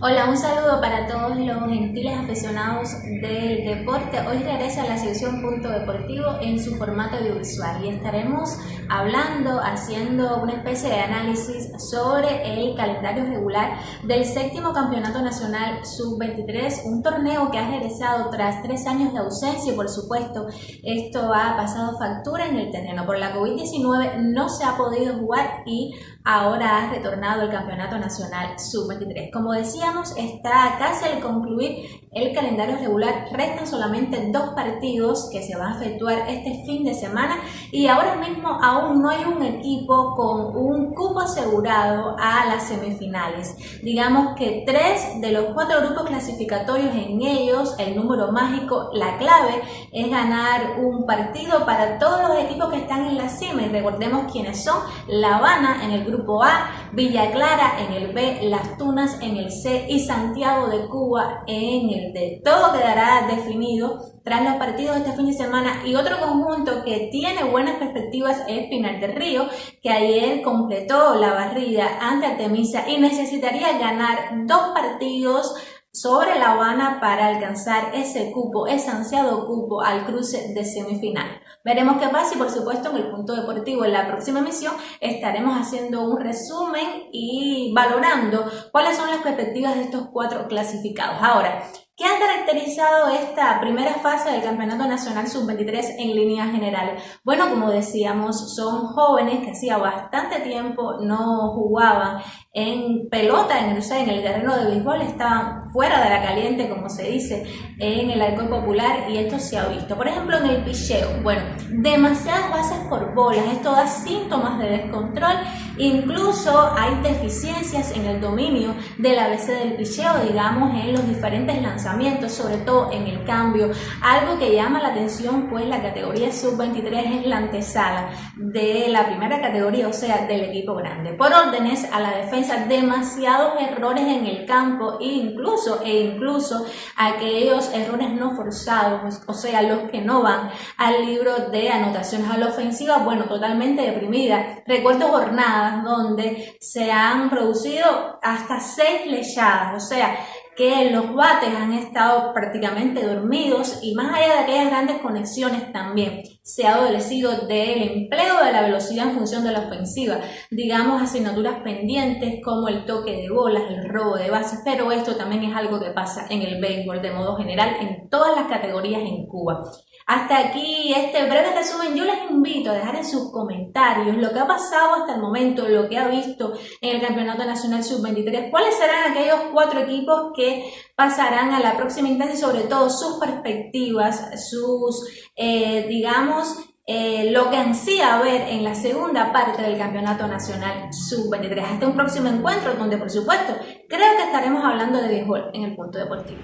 Hola, un saludo para todos los gentiles aficionados del deporte. Hoy regresa la sección Punto Deportivo en su formato audiovisual y estaremos hablando, haciendo una especie de análisis sobre el calendario regular del séptimo Campeonato Nacional Sub-23, un torneo que ha regresado tras tres años de ausencia y por supuesto esto ha pasado factura en el terreno. Por la COVID-19 no se ha podido jugar y ahora ha retornado el Campeonato Nacional Sub-23. Como decía, está casi al concluir el calendario regular. Restan solamente dos partidos que se van a efectuar este fin de semana y ahora mismo aún no hay un equipo con un cupo asegurado a las semifinales. Digamos que tres de los cuatro grupos clasificatorios en ellos, el número mágico, la clave es ganar un partido para todos los equipos que están en la cima recordemos quiénes son La Habana en el grupo A, Villa Clara en el B, Las Tunas en el C y Santiago de Cuba en el D. Todo quedará definido tras los partidos de este fin de semana y otro conjunto que tiene buenas perspectivas es Pinar del Río, que ayer completó la barrida ante Artemisa y necesitaría ganar dos partidos sobre La Habana para alcanzar ese cupo, ese ansiado cupo al cruce de semifinal. Veremos qué pasa y por supuesto en el punto deportivo en la próxima emisión estaremos haciendo un resumen y valorando cuáles son las perspectivas de estos cuatro clasificados. Ahora, ¿Qué ha caracterizado esta primera fase del Campeonato Nacional Sub-23 en líneas generales? Bueno, como decíamos, son jóvenes que hacía bastante tiempo no jugaban en pelota, en, en el terreno de béisbol, estaban fuera de la caliente, como se dice, en el arco popular y esto se ha visto. Por ejemplo, en el picheo, bueno, demasiadas bases por bolas, esto da síntomas de descontrol, incluso hay deficiencias en el dominio del ABC del picheo, digamos, en los diferentes lanzamientos sobre todo en el cambio. Algo que llama la atención, pues la categoría sub-23 es la antesala de la primera categoría, o sea, del equipo grande. Por órdenes a la defensa, demasiados errores en el campo e incluso, e incluso aquellos errores no forzados, o sea, los que no van al libro de anotaciones a la ofensiva, bueno, totalmente deprimida. Recuerdo jornadas donde se han producido hasta seis lechadas, o sea, que los bates han estado prácticamente dormidos y más allá de aquellas grandes conexiones también se ha adolecido del empleo de la velocidad en función de la ofensiva, digamos asignaturas pendientes como el toque de bolas, el robo de bases, pero esto también es algo que pasa en el béisbol de modo general en todas las categorías en Cuba. Hasta aquí este breve resumen. Yo les invito a dejar en sus comentarios lo que ha pasado hasta el momento, lo que ha visto en el Campeonato Nacional Sub-23, cuáles serán aquellos cuatro equipos que pasarán a la próxima instancia y sobre todo sus perspectivas, sus, eh, digamos, eh, lo que ansía ver en la segunda parte del Campeonato Nacional Sub-23. Hasta un próximo encuentro donde, por supuesto, creo que estaremos hablando de béisbol en el punto deportivo.